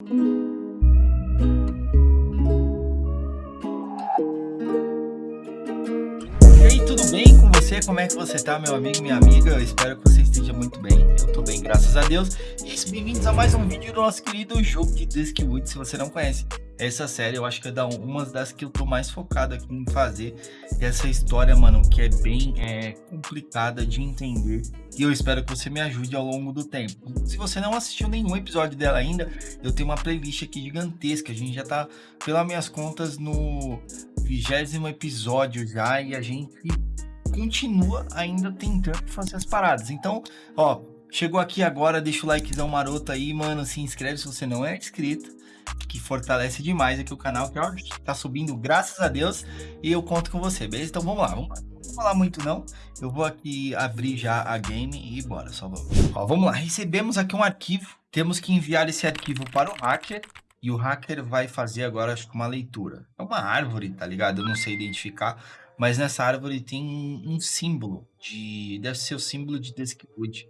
E aí, tudo bem com você? Como é que você tá, meu amigo, minha amiga? Eu espero que você esteja muito bem. Eu tô bem, graças a Deus. E bem-vindos a mais um vídeo do nosso querido jogo de Discwood, se você não conhece. Essa série eu acho que é uma das que eu tô mais focado aqui em fazer. Essa história, mano, que é bem é, complicada de entender. E eu espero que você me ajude ao longo do tempo. Se você não assistiu nenhum episódio dela ainda, eu tenho uma playlist aqui gigantesca. A gente já tá, pelas minhas contas, no vigésimo episódio já. E a gente continua ainda tentando fazer as paradas. Então, ó, chegou aqui agora, deixa o likezão maroto aí, mano. Se inscreve se você não é inscrito que fortalece demais aqui o canal, que ó, tá subindo, graças a Deus, e eu conto com você, beleza? Então vamos lá, vamos lá. Não vou falar muito não, eu vou aqui abrir já a game e bora, só vou. Ó, vamos lá, recebemos aqui um arquivo, temos que enviar esse arquivo para o hacker, e o hacker vai fazer agora, acho que uma leitura. É uma árvore, tá ligado? Eu não sei identificar, mas nessa árvore tem um símbolo de... deve ser o símbolo de Discwood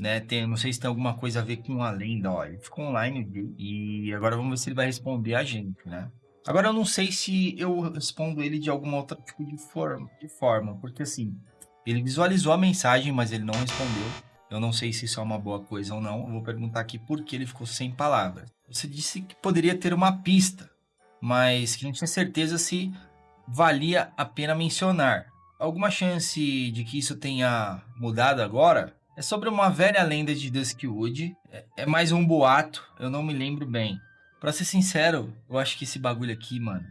né? Tem, não sei se tem alguma coisa a ver com a lenda, ó. Ele ficou online e agora vamos ver se ele vai responder a gente, né? Agora eu não sei se eu respondo ele de alguma outra tipo de forma, de forma, porque assim, ele visualizou a mensagem, mas ele não respondeu. Eu não sei se isso é uma boa coisa ou não. Eu vou perguntar aqui por que ele ficou sem palavras. Você disse que poderia ter uma pista, mas que não tinha certeza se valia a pena mencionar. Alguma chance de que isso tenha mudado agora? É sobre uma velha lenda de Duskwood. É, é mais um boato, eu não me lembro bem. Pra ser sincero, eu acho que esse bagulho aqui, mano...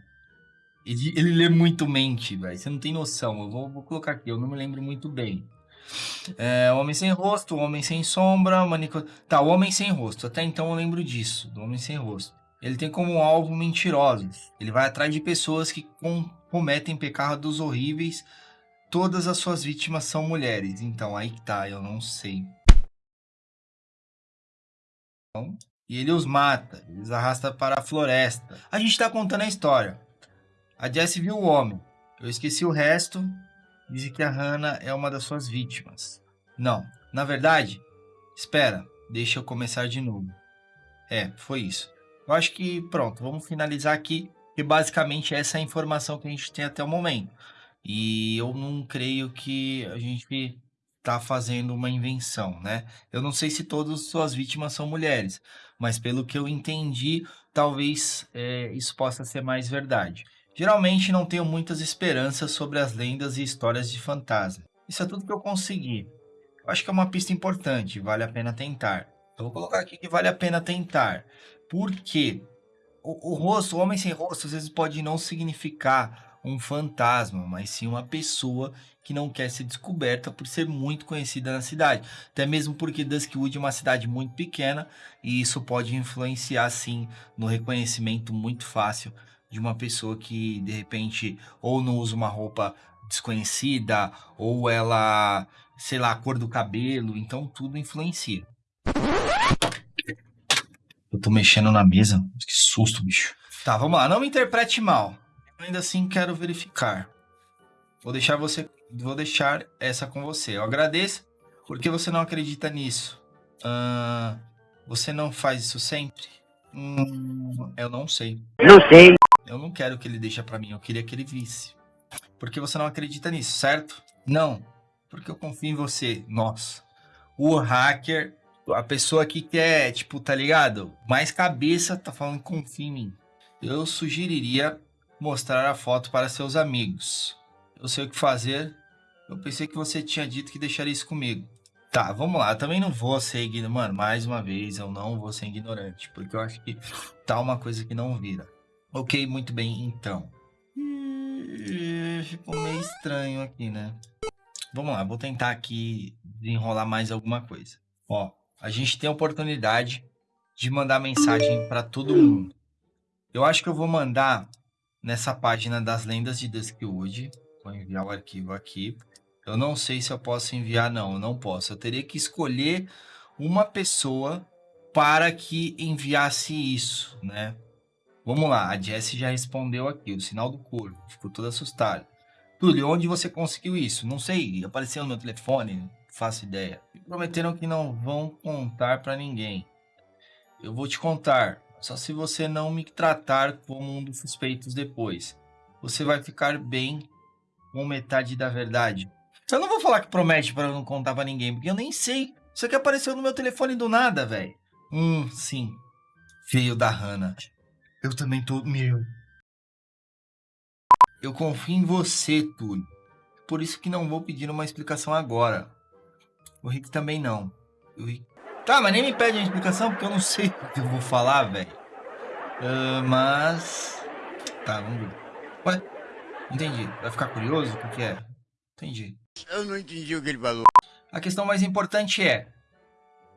Ele, ele lê muito mente, velho. Você não tem noção. Eu vou, vou, colocar aqui, eu não me lembro muito bem. É, Homem Sem Rosto, Homem Sem Sombra, Manico... Tá, o Homem Sem Rosto. Até então eu lembro disso, do Homem Sem Rosto. Ele tem como alvo mentirosos. Ele vai atrás de pessoas que com, cometem pecados horríveis todas as suas vítimas são mulheres. Então, aí que tá, eu não sei. E ele os mata, eles arrasta para a floresta. A gente tá contando a história. A Jessie viu o homem. Eu esqueci o resto. Diz que a Hannah é uma das suas vítimas. Não, na verdade, espera, deixa eu começar de novo. É, foi isso. Eu acho que pronto, vamos finalizar aqui. E basicamente essa é a informação que a gente tem até o momento. E eu não creio que a gente está fazendo uma invenção, né? Eu não sei se todas as suas vítimas são mulheres, mas pelo que eu entendi, talvez é, isso possa ser mais verdade. Geralmente não tenho muitas esperanças sobre as lendas e histórias de fantasma. Isso é tudo que eu consegui. Eu acho que é uma pista importante, vale a pena tentar. Eu vou colocar aqui que vale a pena tentar. Porque o, o rosto, o homem sem rosto, às vezes pode não significar um fantasma, mas sim uma pessoa que não quer ser descoberta por ser muito conhecida na cidade. Até mesmo porque Duskwood é uma cidade muito pequena e isso pode influenciar sim no reconhecimento muito fácil de uma pessoa que de repente ou não usa uma roupa desconhecida ou ela, sei lá, a cor do cabelo, então tudo influencia. Eu tô mexendo na mesa, que susto, bicho. Tá, vamos lá, não me interprete mal. Ainda assim quero verificar. Vou deixar você, vou deixar essa com você. Eu agradeço porque você não acredita nisso. Você não faz isso sempre? Hum, eu não sei. Não sei. Eu não quero que ele deixe para mim. Eu queria que ele visse. Porque você não acredita nisso, certo? Não. Porque eu confio em você. Nossa. O hacker, a pessoa que quer, tipo, tá ligado? Mais cabeça, tá falando confia em mim. Eu sugeriria mostrar a foto para seus amigos. Eu sei o que fazer. Eu pensei que você tinha dito que deixaria isso comigo. Tá, vamos lá. Eu também não vou ser ignorante. Mano, mais uma vez, eu não vou ser ignorante. Porque eu acho que tá uma coisa que não vira. Ok, muito bem, então. Ficou meio estranho aqui, né? Vamos lá, vou tentar aqui desenrolar mais alguma coisa. Ó, a gente tem a oportunidade de mandar mensagem para todo mundo. Eu acho que eu vou mandar nessa página das lendas de Duskwood. Vou enviar o arquivo aqui. Eu não sei se eu posso enviar, não, eu não posso. Eu teria que escolher uma pessoa para que enviasse isso, né? Vamos lá, a Jessie já respondeu aqui, o sinal do corpo, ficou toda assustada. Túlio, onde você conseguiu isso? Não sei, apareceu no meu telefone, não faço ideia. Me prometeram que não vão contar para ninguém. Eu vou te contar, só se você não me tratar como um dos suspeitos depois. Você vai ficar bem com metade da verdade. Eu não vou falar que promete para não contar pra ninguém, porque eu nem sei. Isso aqui apareceu no meu telefone do nada, velho. Hum, sim. Feio da Hannah. Eu também tô... Meu. Eu confio em você, Túlio. Por isso que não vou pedir uma explicação agora. O Rick também não. O Rick... Tá, mas nem me pede uma explicação, porque eu não sei o que eu vou falar, velho. Uh, mas... Tá, vamos ver. Ué? Entendi. Vai ficar curioso? O que é? Entendi. Eu não entendi o que ele falou. A questão mais importante é...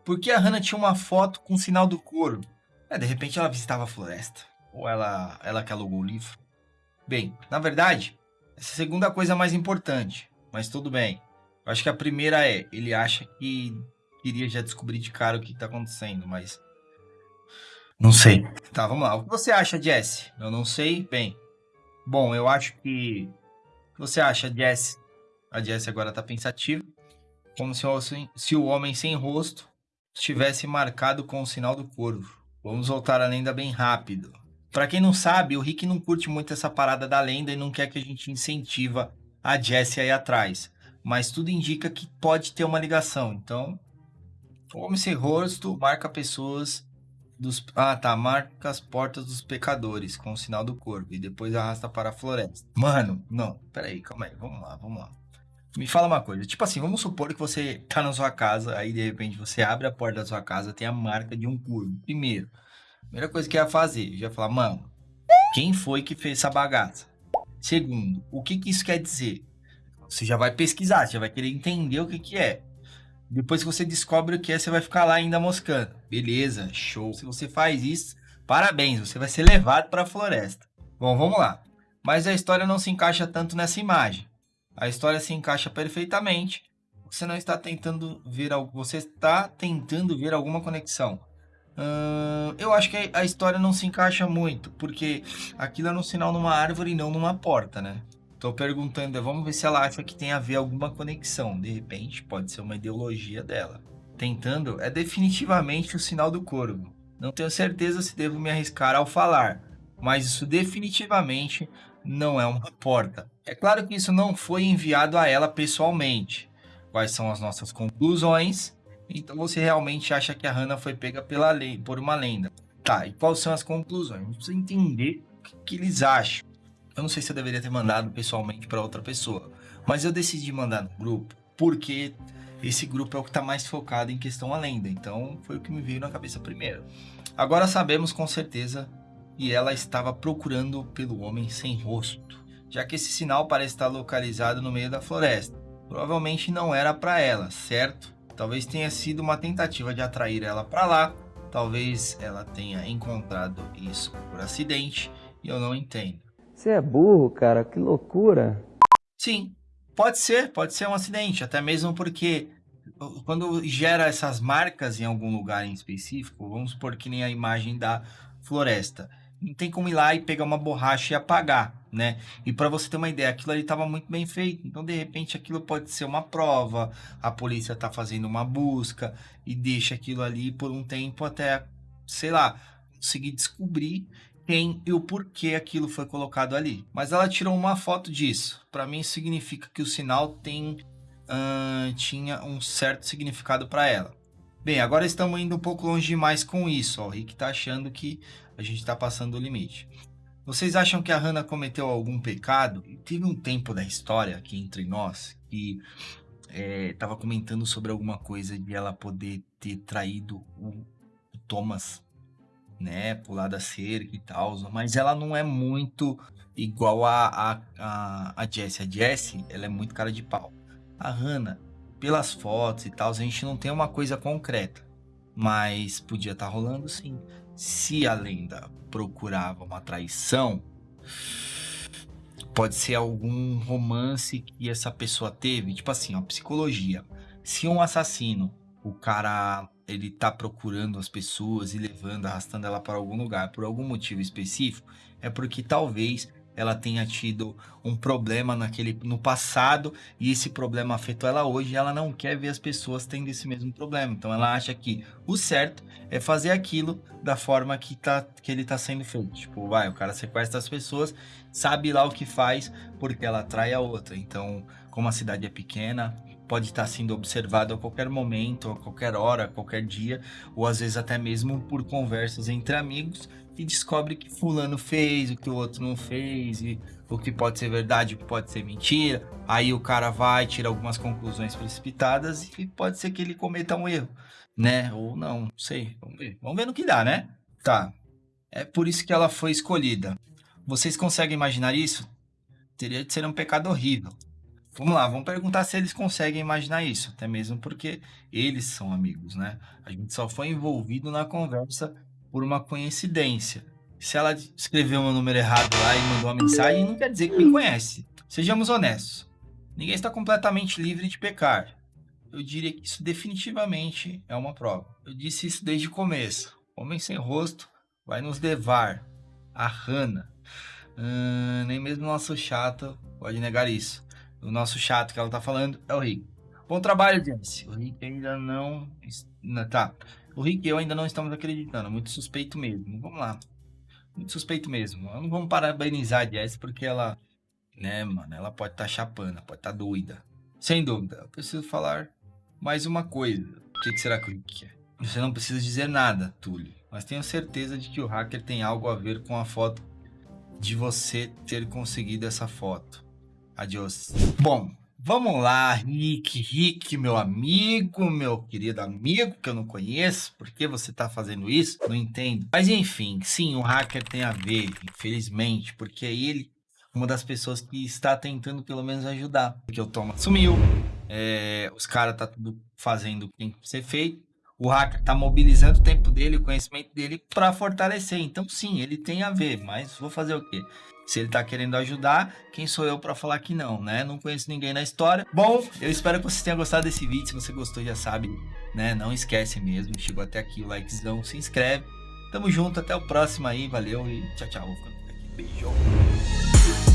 Por que a Hannah tinha uma foto com o sinal do couro? É, de repente ela visitava a floresta. Ou ela, ela que alugou o livro. Bem, na verdade, essa é segunda coisa mais importante. Mas tudo bem. Eu acho que a primeira é... Ele acha que queria já descobrir de cara o que está acontecendo, mas... Não sei. Tá, vamos lá. O que você acha, Jesse? Eu não sei. Bem, bom, eu acho que... O que você acha, Jesse? A Jesse agora tá pensativa. Como se o, se o homem sem rosto estivesse marcado com o sinal do corvo. Vamos voltar à lenda bem rápido. Para quem não sabe, o Rick não curte muito essa parada da lenda e não quer que a gente incentiva a Jessie aí atrás. Mas tudo indica que pode ter uma ligação. Então, homem sem rosto marca pessoas dos... Ah, tá. Marca as portas dos pecadores com o sinal do corpo. E depois arrasta para a floresta. Mano, não. Pera aí, calma aí. Vamos lá, vamos lá. Me fala uma coisa. Tipo assim, vamos supor que você tá na sua casa. Aí, de repente, você abre a porta da sua casa. Tem a marca de um corvo. Primeiro, primeira coisa que ia fazer. Ia falar, mano, quem foi que fez essa bagaça? Segundo, o que que isso quer dizer? Você já vai pesquisar. Você já vai querer entender o que que é. Depois que você descobre o que é, você vai ficar lá ainda moscando. Beleza, show. Se você faz isso, parabéns, você vai ser levado para a floresta. Bom, vamos lá. Mas a história não se encaixa tanto nessa imagem. A história se encaixa perfeitamente. Você não está tentando ver algo, você está tentando ver alguma conexão. Uh, eu acho que a história não se encaixa muito, porque aquilo é um sinal numa árvore e não numa porta, né? Tô perguntando, vamos ver se ela acha que tem a ver alguma conexão. De repente, pode ser uma ideologia dela. Tentando, é definitivamente o sinal do corvo. Não tenho certeza se devo me arriscar ao falar, mas isso definitivamente não é uma porta. É claro que isso não foi enviado a ela pessoalmente. Quais são as nossas conclusões? Então você realmente acha que a Hannah foi pega pela lei, por uma lenda. Tá, e quais são as conclusões? Precisa entender o que, que eles acham. Eu não sei se eu deveria ter mandado pessoalmente para outra pessoa, mas eu decidi mandar no grupo porque esse grupo é o que está mais focado em questão a lenda, então foi o que me veio na cabeça primeiro. Agora sabemos com certeza que ela estava procurando pelo homem sem rosto, já que esse sinal parece estar localizado no meio da floresta. Provavelmente não era para ela, certo? Talvez tenha sido uma tentativa de atrair ela para lá, talvez ela tenha encontrado isso por acidente e eu não entendo. Você é burro, cara, que loucura. Sim, pode ser, pode ser um acidente, até mesmo porque quando gera essas marcas em algum lugar em específico, vamos supor que nem a imagem da floresta, não tem como ir lá e pegar uma borracha e apagar, né? E para você ter uma ideia, aquilo ali estava muito bem feito. Então, de repente, aquilo pode ser uma prova, a polícia está fazendo uma busca e deixa aquilo ali por um tempo até, sei lá, conseguir descobrir quem e o porquê aquilo foi colocado ali. Mas ela tirou uma foto disso. Para mim significa que o sinal tem uh, tinha um certo significado para ela. Bem, agora estamos indo um pouco longe demais com isso. Ó. O Rick está achando que a gente está passando o limite. Vocês acham que a Hannah cometeu algum pecado? Teve um tempo da história aqui entre nós que estava é, comentando sobre alguma coisa de ela poder ter traído o, o Thomas né, pular da cerca e tal, mas ela não é muito igual a, a, a, Jessie. A Jessie, ela é muito cara de pau. A Hannah, pelas fotos e tal, a gente não tem uma coisa concreta, mas podia estar tá rolando sim. Se a lenda procurava uma traição, pode ser algum romance que essa pessoa teve, tipo assim, a psicologia. Se um assassino, o cara ele tá procurando as pessoas e levando, arrastando ela para algum lugar por algum motivo específico, é porque talvez ela tenha tido um problema naquele no passado e esse problema afetou ela hoje, e ela não quer ver as pessoas tendo esse mesmo problema. Então ela acha que o certo é fazer aquilo da forma que, tá, que ele tá sendo feito. Tipo, vai, o cara sequestra as pessoas, sabe lá o que faz porque ela atrai a outra. Então, como a cidade é pequena, pode estar sendo observado a qualquer momento, a qualquer hora, a qualquer dia, ou às vezes até mesmo por conversas entre amigos e descobre que fulano fez, o que o outro não fez, e o que pode ser verdade, o que pode ser mentira. Aí o cara vai, tira algumas conclusões precipitadas e pode ser que ele cometa um erro, né? Ou não, não sei. Vamos ver. Vamos ver no que dá, né? Tá. É por isso que ela foi escolhida. Vocês conseguem imaginar isso? Teria de ser um pecado horrível. Vamos lá, vamos perguntar se eles conseguem imaginar isso, até mesmo porque eles são amigos, né? A gente só foi envolvido na conversa por uma coincidência. Se ela escreveu meu número errado lá e mandou uma mensagem, não quer dizer que me conhece. Sejamos honestos. Ninguém está completamente livre de pecar. Eu diria que isso definitivamente é uma prova. Eu disse isso desde o começo. Homem sem rosto vai nos levar. A Hannah. Hum, nem mesmo nosso chato pode negar isso o nosso chato que ela tá falando é o Rick. Bom trabalho, Jesse. O Rick ainda não... Tá. O Rick e eu ainda não estamos acreditando. Muito suspeito mesmo. Vamos lá. Muito suspeito mesmo. Não vamos parabenizar a Jess porque ela... Né, mano? Ela pode estar tá chapando, pode estar tá doida. Sem dúvida. Eu preciso falar mais uma coisa. O que, será que o Rick quer? Você não precisa dizer nada, Túlio. Mas tenho certeza de que o hacker tem algo a ver com a foto de você ter conseguido essa foto. Adiós. Bom, vamos lá, Rick, Rick, meu amigo, meu querido amigo, que eu não conheço. Por que você tá fazendo isso? Não entendo. Mas enfim, sim, o hacker tem a ver, infelizmente, porque é ele uma das pessoas que está tentando pelo menos ajudar. Porque o Thomas sumiu, é, os caras tá tudo fazendo o que tem que ser feito. O hacker tá mobilizando o tempo dele, o conhecimento dele para fortalecer. Então sim, ele tem a ver, mas vou fazer o quê? Se ele tá querendo ajudar, quem sou eu para falar que não, né? Não conheço ninguém na história. Bom, eu espero que você tenha gostado desse vídeo. Se você gostou, já sabe, né? Não esquece mesmo. Chegou até aqui, o likezão, se inscreve. Tamo junto, até o próximo aí. Valeu e tchau, tchau. Vou ficando aqui. Beijo.